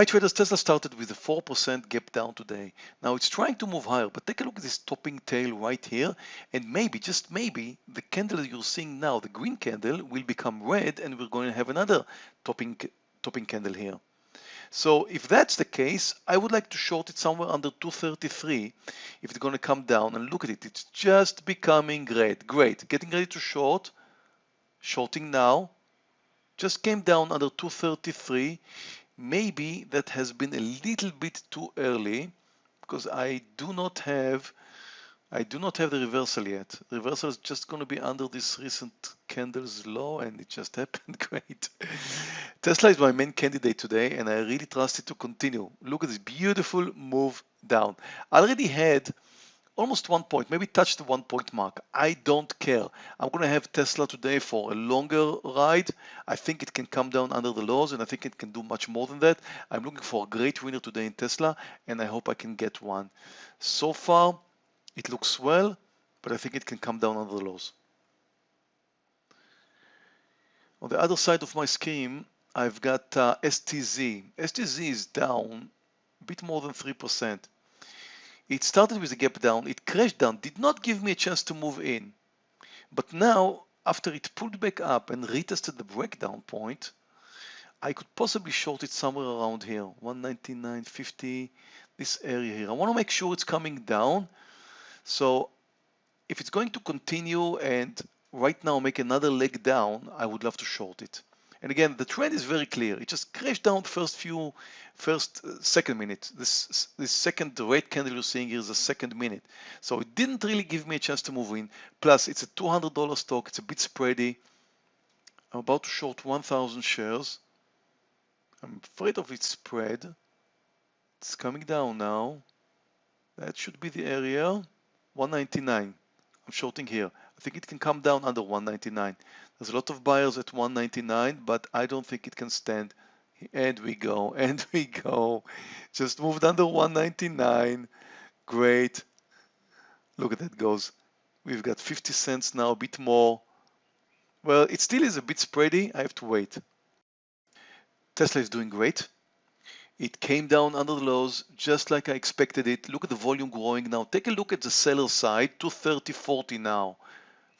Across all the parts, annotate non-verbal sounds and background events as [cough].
Hi traders, Tesla started with a 4% gap down today. Now it's trying to move higher, but take a look at this topping tail right here. And maybe, just maybe, the candle you're seeing now, the green candle, will become red and we're going to have another topping, topping candle here. So if that's the case, I would like to short it somewhere under 233 if it's going to come down and look at it. It's just becoming red. Great. Getting ready to short. Shorting now. Just came down under 233 maybe that has been a little bit too early because I do not have I do not have the reversal yet. Reversal is just going to be under this recent candles low and it just [laughs] happened great. Tesla is my main candidate today and I really trust it to continue. Look at this beautiful move down. I already had almost one point, maybe touch the one point mark. I don't care. I'm going to have Tesla today for a longer ride. I think it can come down under the lows and I think it can do much more than that. I'm looking for a great winner today in Tesla and I hope I can get one. So far, it looks well, but I think it can come down under the lows. On the other side of my scheme, I've got uh, STZ. STZ is down a bit more than 3%. It started with a gap down, it crashed down, did not give me a chance to move in. But now, after it pulled back up and retested the breakdown point, I could possibly short it somewhere around here, 199.50, this area here. I want to make sure it's coming down. So if it's going to continue and right now make another leg down, I would love to short it. And again, the trend is very clear. It just crashed down first few, first uh, second minute. This this second red candle you're seeing here is a second minute. So it didn't really give me a chance to move in. Plus, it's a $200 stock. It's a bit spready. I'm about to short 1,000 shares. I'm afraid of its spread. It's coming down now. That should be the area. 199. I'm shorting here. I think it can come down under 199. There's a lot of buyers at 199, but I don't think it can stand. And we go, [laughs] and we go. Just moved under 199. Great. Look at that goes. We've got 50 cents now, a bit more. Well, it still is a bit spready. I have to wait. Tesla is doing great. It came down under the lows just like I expected it. Look at the volume growing now. Take a look at the seller side, 230.40 now.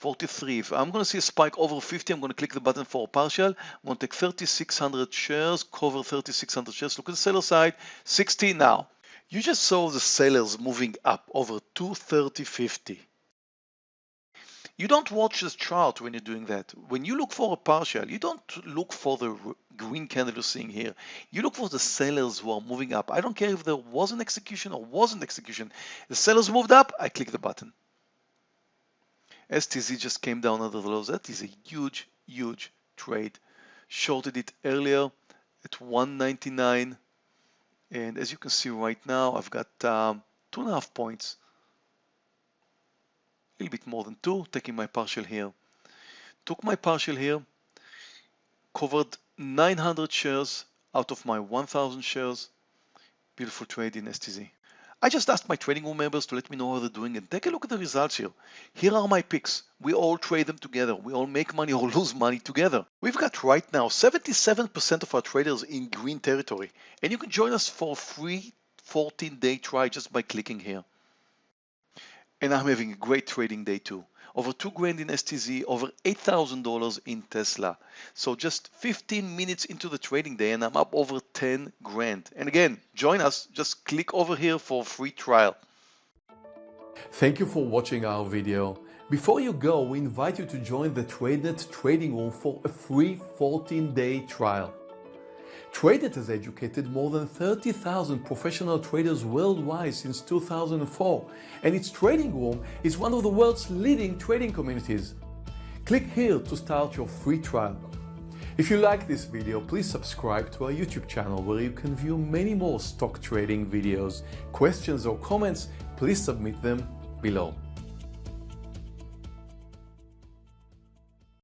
43. If I'm going to see a spike over 50, I'm going to click the button for partial. I'm going to take 3,600 shares, cover 3,600 shares. Look at the seller side, 60 now. You just saw the sellers moving up over 230.50. You don't watch the chart when you're doing that. When you look for a partial, you don't look for the green candle you're seeing here. You look for the sellers who are moving up. I don't care if there was an execution or wasn't execution. The sellers moved up, I click the button. STZ just came down under the lows. That is a huge, huge trade. Shorted it earlier at 199. And as you can see right now, I've got um, two and a half points. A little bit more than two, taking my partial here. Took my partial here, covered 900 shares out of my 1000 shares. Beautiful trade in STZ. I just asked my trading room members to let me know how they're doing and take a look at the results here. Here are my picks. We all trade them together. We all make money or [laughs] lose money together. We've got right now 77% of our traders in green territory and you can join us for a free 14 day try just by clicking here. And I'm having a great trading day too over two grand in STZ, over $8,000 in Tesla. So just 15 minutes into the trading day and I'm up over 10 grand. And again, join us, just click over here for a free trial. Thank you for watching our video. Before you go, we invite you to join the TradeNet trading room for a free 14-day trial. TradeNet has educated more than 30,000 professional traders worldwide since 2004 and its trading room is one of the world's leading trading communities. Click here to start your free trial. If you like this video, please subscribe to our YouTube channel where you can view many more stock trading videos. Questions or comments, please submit them below.